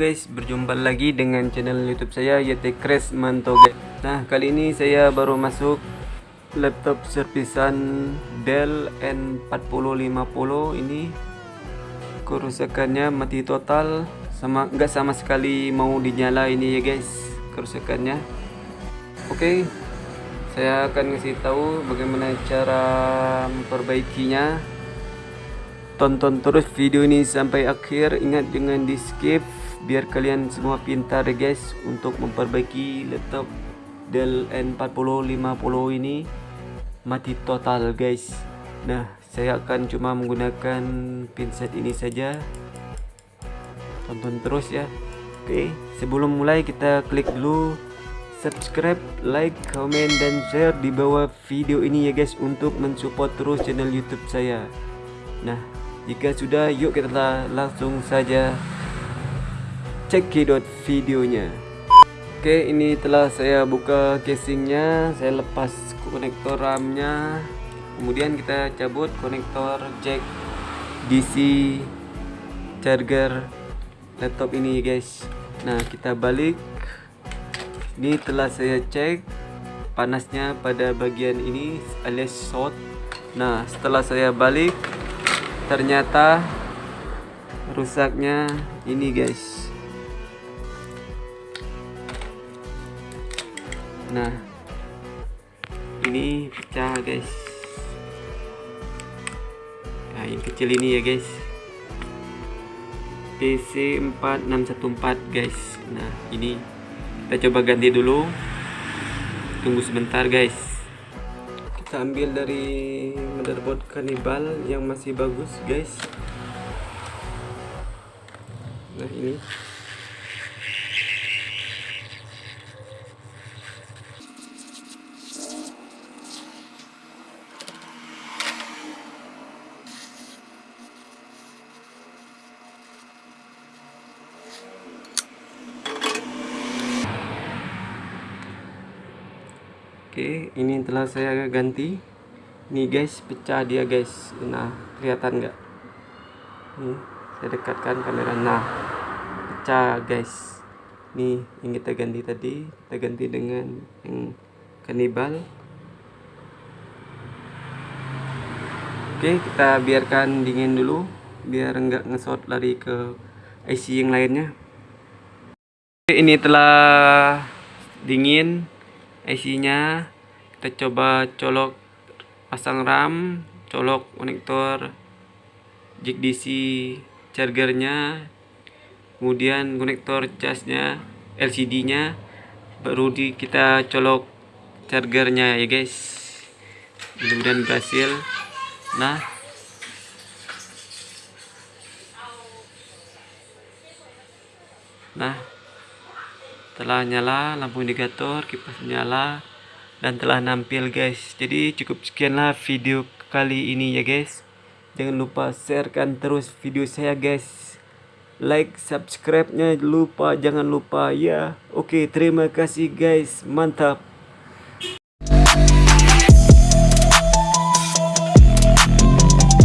guys, berjumpa lagi dengan channel YouTube saya YT Crash Manto guys. Nah, kali ini saya baru masuk laptop servisan Dell N4050 ini kerusakannya mati total sama nggak sama sekali mau dinyala ini ya guys kerusakannya. Oke, saya akan ngasih tahu bagaimana cara memperbaikinya tonton terus video ini sampai akhir ingat jangan di skip biar kalian semua pintar ya guys untuk memperbaiki laptop Dell N4050 ini mati total guys. Nah saya akan cuma menggunakan pinset ini saja. Tonton terus ya. Oke sebelum mulai kita klik dulu subscribe like comment dan share di bawah video ini ya guys untuk mensupport terus channel youtube saya. Nah jika sudah, yuk kita langsung saja cekidot videonya. Oke, ini telah saya buka casingnya, saya lepas konektor RAM-nya, kemudian kita cabut konektor jack DC charger laptop ini guys. Nah, kita balik. Ini telah saya cek panasnya pada bagian ini alias short. Nah, setelah saya balik ternyata rusaknya ini guys nah ini pecah guys. Nah yang kecil ini ya guys. PC 4614 guys. Nah ini kita coba ganti dulu. Tunggu sebentar guys. Kita ambil dari motherboard kanibal yang masih bagus guys. Nah ini Oke, ini telah saya ganti. Nih guys, pecah dia guys. Nah, kelihatan nggak? Nih, saya dekatkan kamera. Nah, pecah guys. Nih, yang kita ganti tadi, kita ganti dengan yang kanibal. Oke, kita biarkan dingin dulu, biar nggak ngesot lari ke IC yang lainnya. Oke, ini telah dingin IC-nya kita coba colok pasang RAM colok konektor jack DC chargernya kemudian konektor casnya LCD nya baru di kita colok chargernya ya guys. Mudah-mudahan berhasil. Nah. Nah telah nyala lampu indikator kipas nyala dan telah nampil guys. Jadi cukup sekianlah video kali ini ya guys. Jangan lupa sharekan terus video saya guys. Like subscribe nya lupa jangan lupa ya. Oke terima kasih guys. Mantap